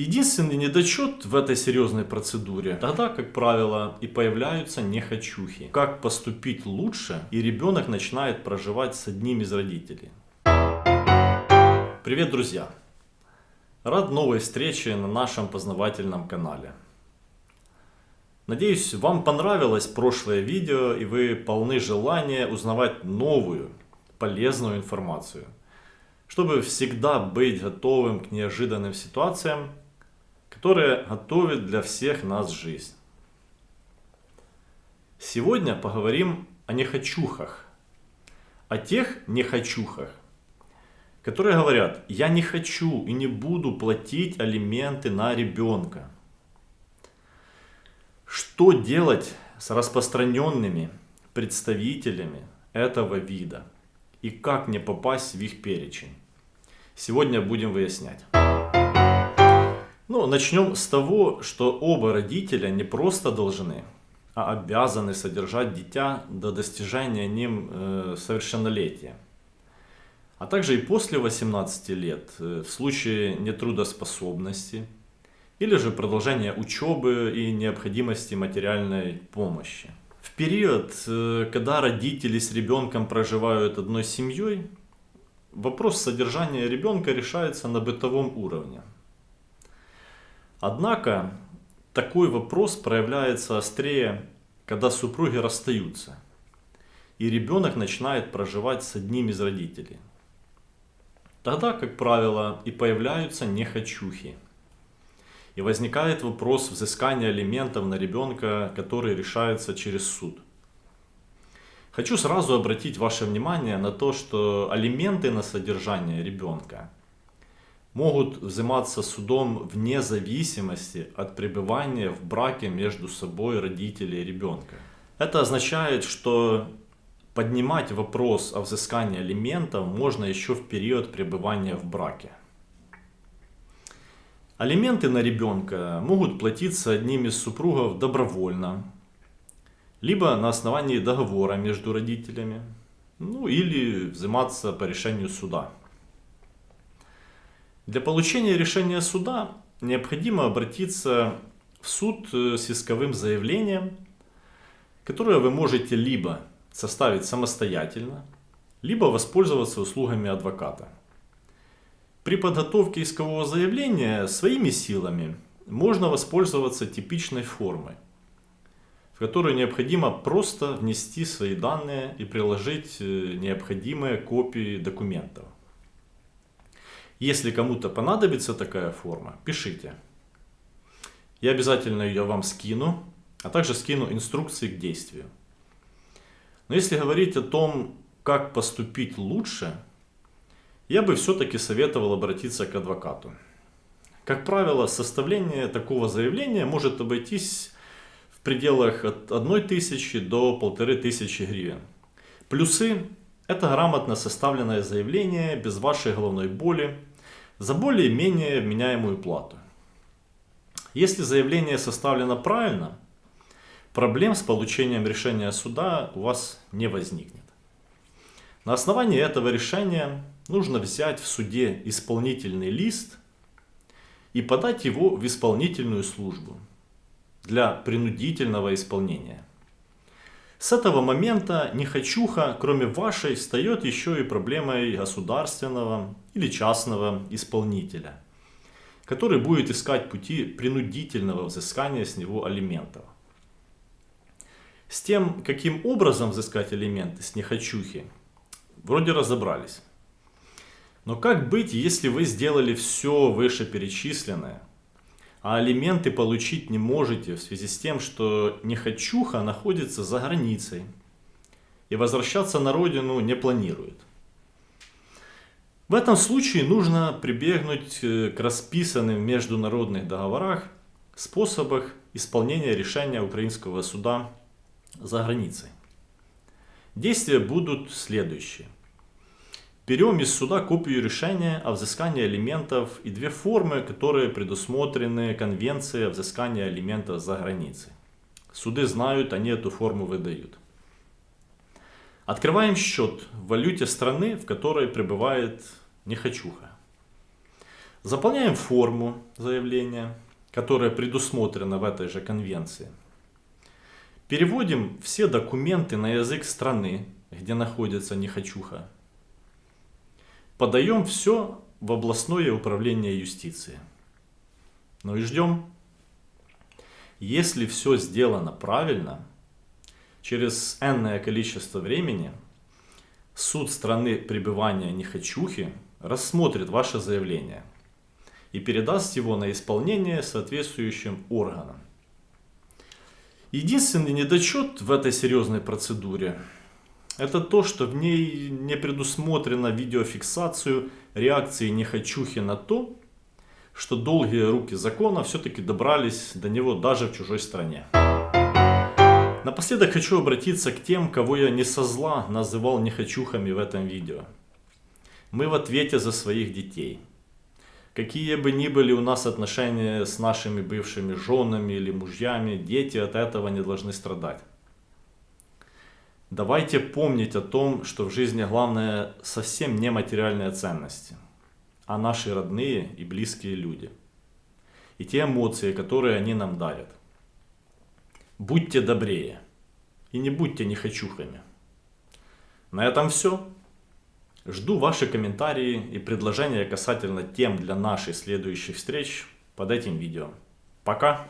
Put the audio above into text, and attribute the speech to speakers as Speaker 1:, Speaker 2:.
Speaker 1: Единственный недочет в этой серьезной процедуре, тогда, как правило, и появляются нехочухи. Как поступить лучше, и ребенок начинает проживать с одним из родителей. Привет, друзья! Рад новой встрече на нашем познавательном канале. Надеюсь, вам понравилось прошлое видео и вы полны желания узнавать новую, полезную информацию. Чтобы всегда быть готовым к неожиданным ситуациям которая готовит для всех нас жизнь. Сегодня поговорим о нехочухах. О тех нехочухах, которые говорят, я не хочу и не буду платить алименты на ребенка. Что делать с распространенными представителями этого вида и как не попасть в их перечень? Сегодня будем выяснять. Ну, начнем с того, что оба родителя не просто должны, а обязаны содержать дитя до достижения ним э, совершеннолетия. А также и после 18 лет, э, в случае нетрудоспособности, или же продолжения учебы и необходимости материальной помощи. В период, э, когда родители с ребенком проживают одной семьей, вопрос содержания ребенка решается на бытовом уровне. Однако такой вопрос проявляется острее, когда супруги расстаются, и ребенок начинает проживать с одним из родителей. Тогда, как правило, и появляются нехочухи. И возникает вопрос взыскания алиментов на ребенка, который решается через суд. Хочу сразу обратить ваше внимание на то, что алименты на содержание ребенка – могут взиматься судом вне зависимости от пребывания в браке между собой родителей и ребенка. Это означает, что поднимать вопрос о взыскании алиментов можно еще в период пребывания в браке. Алименты на ребенка могут платиться одним из супругов добровольно, либо на основании договора между родителями, ну или взиматься по решению суда. Для получения решения суда необходимо обратиться в суд э, с исковым заявлением, которое вы можете либо составить самостоятельно, либо воспользоваться услугами адвоката. При подготовке искового заявления своими силами можно воспользоваться типичной формой, в которую необходимо просто внести свои данные и приложить э, необходимые копии документов. Если кому-то понадобится такая форма, пишите. Я обязательно ее вам скину, а также скину инструкции к действию. Но если говорить о том, как поступить лучше, я бы все-таки советовал обратиться к адвокату. Как правило, составление такого заявления может обойтись в пределах от 1000 до 1500 гривен. Плюсы – это грамотно составленное заявление без вашей головной боли, за более-менее вменяемую плату. Если заявление составлено правильно, проблем с получением решения суда у вас не возникнет. На основании этого решения нужно взять в суде исполнительный лист и подать его в исполнительную службу для принудительного исполнения. С этого момента нехочуха, кроме вашей, встает еще и проблемой государственного или частного исполнителя, который будет искать пути принудительного взыскания с него алиментов. С тем, каким образом взыскать алименты с нехочухи, вроде разобрались. Но как быть, если вы сделали все вышеперечисленное, а алименты получить не можете в связи с тем, что нехочуха находится за границей и возвращаться на родину не планирует. В этом случае нужно прибегнуть э, к расписанным в международных договорах способах исполнения решения украинского суда за границей. Действия будут следующие. Берем из суда копию решения о взыскании алиментов и две формы, которые предусмотрены Конвенцией о взыскании алиментов за границей. Суды знают, они эту форму выдают. Открываем счет в валюте страны, в которой пребывает нехочуха. Заполняем форму заявления, которая предусмотрена в этой же конвенции. Переводим все документы на язык страны, где находится нехочуха. Подаем все в областное управление юстиции. Ну и ждем. Если все сделано правильно, через энное количество времени суд страны пребывания нехочухи рассмотрит ваше заявление и передаст его на исполнение соответствующим органам. Единственный недочет в этой серьезной процедуре это то, что в ней не предусмотрена видеофиксацию реакции нехочухи на то, что долгие руки закона все-таки добрались до него даже в чужой стране. Напоследок хочу обратиться к тем, кого я не со зла называл нехочухами в этом видео. Мы в ответе за своих детей. Какие бы ни были у нас отношения с нашими бывшими женами или мужьями, дети от этого не должны страдать. Давайте помнить о том, что в жизни главное совсем не материальные ценности, а наши родные и близкие люди. И те эмоции, которые они нам дарят. Будьте добрее и не будьте нехочухами. На этом все. Жду ваши комментарии и предложения касательно тем для наших следующих встреч под этим видео. Пока!